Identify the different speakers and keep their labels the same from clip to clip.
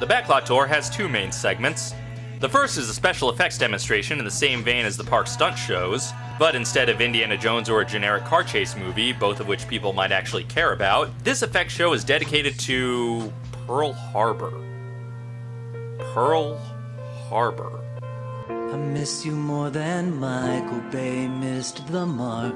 Speaker 1: The Backlot Tour has two main segments. The first is a special effects demonstration in the same vein as the park stunt shows, but instead of Indiana Jones or a generic car chase movie, both of which people might actually care about, this effects show is dedicated to Pearl Harbor. Pearl Harbor.
Speaker 2: I miss you more than Michael Bay missed the mark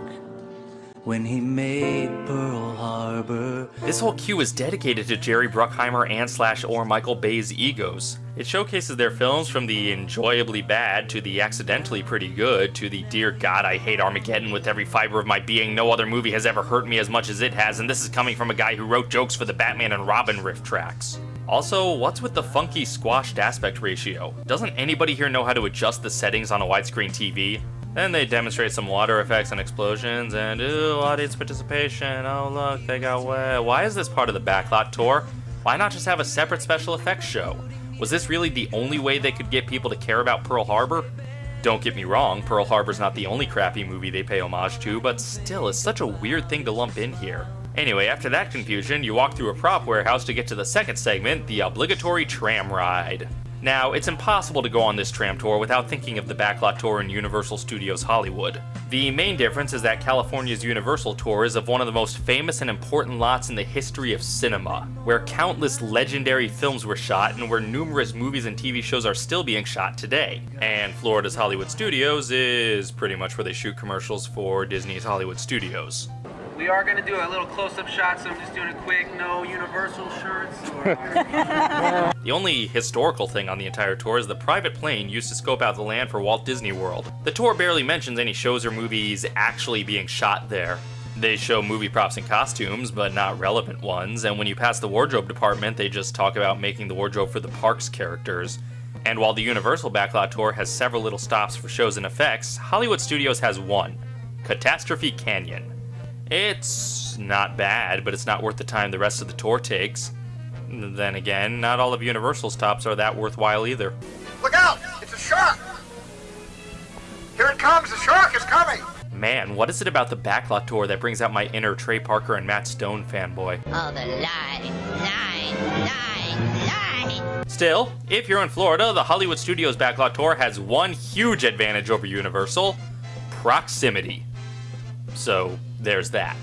Speaker 2: when he made Pearl Harbor.
Speaker 1: This whole queue is dedicated to Jerry Bruckheimer and slash or Michael Bay's egos. It showcases their films from the enjoyably bad to the accidentally pretty good to the dear god I hate Armageddon with every fiber of my being, no other movie has ever hurt me as much as it has, and this is coming from a guy who wrote jokes for the Batman and Robin RiffTrax. Also, what's with the funky squashed aspect ratio? Doesn't anybody here know how to adjust the settings on a widescreen TV? Then they demonstrate some water effects and explosions, and ooh, audience participation. Oh look, they got wet. Why is this part of the backlot tour? Why not just have a separate special effects show? Was this really the only way they could get people to care about Pearl Harbor? Don't get me wrong, Pearl Harbor's not the only crappy movie they pay homage to, but still, it's such a weird thing to lump in here. Anyway, after that confusion, you walk through a prop warehouse to get to the second segment, the obligatory tram ride. Now, it's impossible to go on this tram tour without thinking of the Backlot Tour in Universal Studios Hollywood. The main difference is that California's Universal Tour is of one of the most famous and important lots in the history of cinema, where countless legendary films were shot and where numerous movies and TV shows are still being shot today. And Florida's Hollywood Studios is pretty much where they shoot commercials for Disney's Hollywood Studios.
Speaker 3: We are going to do a little close-up shot, so I'm just doing a quick no Universal shirts.
Speaker 1: the only historical thing on the entire tour is the private plane used to scope out the land for Walt Disney World. The tour barely mentions any shows or movies actually being shot there. They show movie props and costumes, but not relevant ones, and when you pass the wardrobe department, they just talk about making the wardrobe for the park's characters. And while the Universal Backlot Tour has several little stops for shows and effects, Hollywood Studios has one Catastrophe Canyon. It's not bad, but it's not worth the time the rest of the tour takes. Then again, not all of Universal's stops are that worthwhile either.
Speaker 4: Look out! It's a shark! Here it comes! The shark is coming!
Speaker 1: Man, what is it about the Backlot Tour that brings out my inner Trey Parker and Matt Stone fanboy?
Speaker 5: Oh, the lie, lie, lie, lie!
Speaker 1: Still, if you're in Florida, the Hollywood Studios Backlot Tour has one huge advantage over Universal proximity. So, there's that.